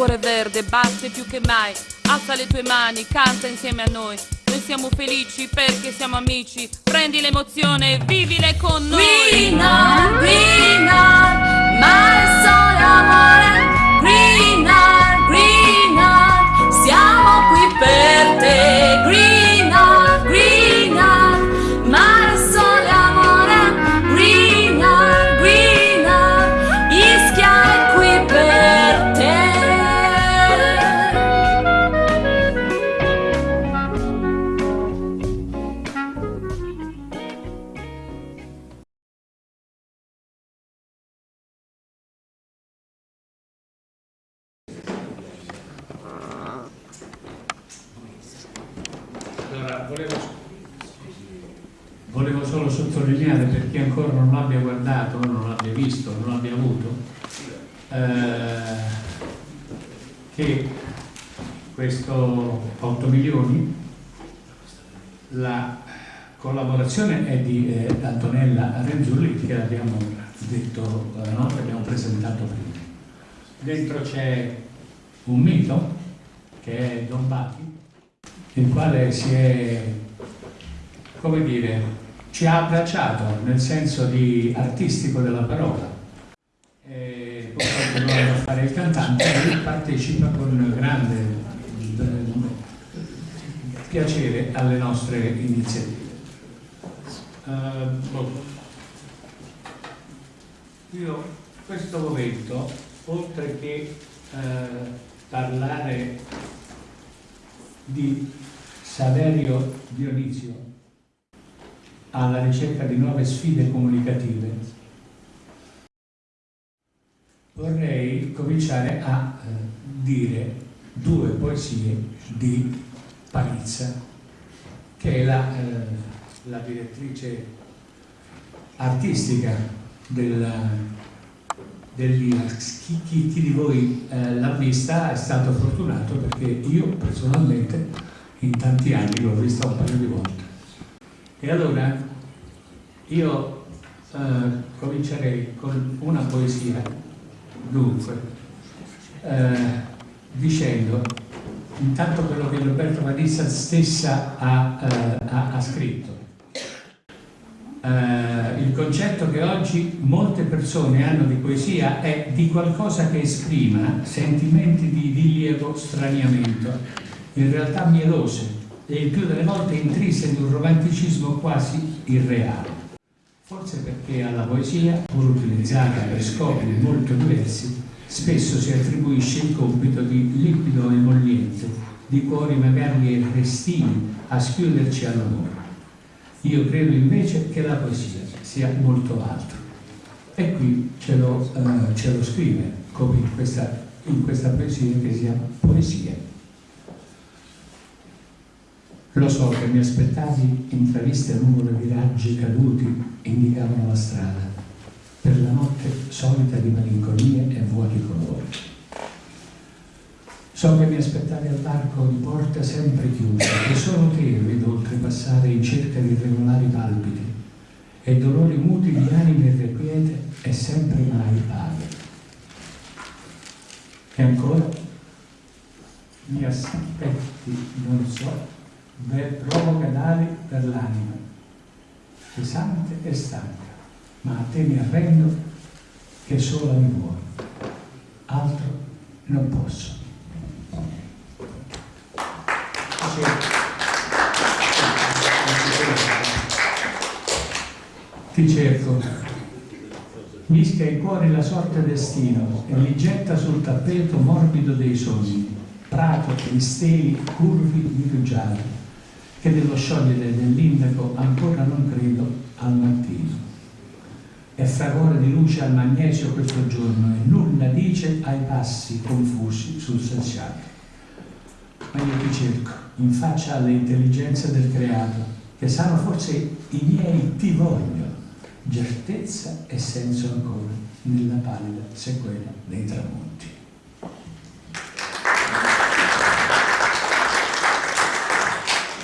cuore verde batte più che mai. Alza le tue mani, canta insieme a noi. Noi siamo felici perché siamo amici. Prendi l'emozione vivile con noi. Green on, green on, ma il amore. Green on, Allora, volevo, volevo solo sottolineare per chi ancora non l'abbia guardato, non l'abbia visto, non l'abbia avuto, eh, che questo 8 milioni, la collaborazione è di eh, Antonella Renzulli che abbiamo detto, eh, no? che abbiamo presentato prima. Dentro c'è un mito che è Don Bati, il quale si è, come dire, ci ha abbracciato nel senso di artistico della parola. E poi continuando a fare il cantante e partecipa con grande eh, piacere alle nostre iniziative. Eh, boh. Io questo momento, oltre che eh, parlare di Saverio Dionizio alla ricerca di nuove sfide comunicative, vorrei cominciare a eh, dire due poesie di Palizza, che è la, eh, la direttrice artistica del, dell'INAX. Chi, chi- chi di voi eh, l'ha vista è stato fortunato perché io personalmente in tanti anni l'ho vista un paio di volte. E allora io eh, comincerei con una poesia, dunque, eh, dicendo intanto quello che Roberto Vanessa stessa ha, eh, ha- ha scritto. Eh, il concetto che oggi molte persone hanno di poesia è di qualcosa che esprima sentimenti di rilievo straniamento, in realtà mielose e il più delle volte intrise di un romanticismo quasi irreale. Forse perché alla poesia, pur utilizzata per scopi molto diversi, spesso si attribuisce il compito di liquido emolliente, di cuori magari restini a schiuderci all'amore. Io credo invece che la poesia sia molto altro. E qui ce lo, eh, ce lo scrive, come in questa, in questa poesia che si chiama Poesia. Lo so che mi aspettavi intraviste a numero di raggi caduti indicavano la strada, per la notte solita di malinconie e vuoti colori. So che mi aspettavi al varco di porta sempre chiusa e solo te oltrepassare in cerca di irregolari palpiti e dolori muti di anime irrequiete e sempre mai paghe. E ancora mi aspetti, non so, provoca d'ali per l'anima, pesante e stanca, ma a te mi arrendo che sola mi vuoi, altro non posso. Ti cerco, mischia i cuori la sorte destino e li getta sul tappeto morbido dei sogni, prato di steli curvi di rugiada, che dello sciogliere dell'indaco ancora non credo al mattino. È fragore di luce al magnesio questo giorno e nulla dice ai passi confusi sul selciato. Ma io ti cerco, in faccia alle intelligenze del creato, che sanno forse i miei ti voglio, certezza e senso ancora nella pallida sequela dei tramonti.